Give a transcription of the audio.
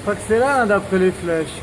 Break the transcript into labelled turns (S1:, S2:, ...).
S1: Je crois que c'est là, hein, d'après les flèches.